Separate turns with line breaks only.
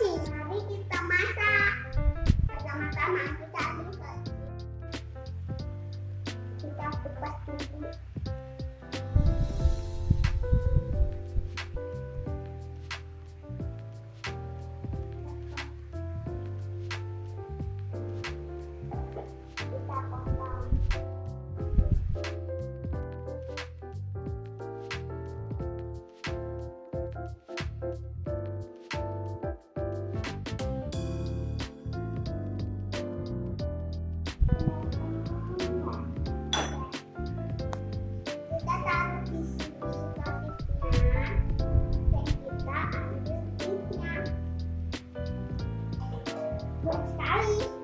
nanti kita masak. Kita ambil kita. し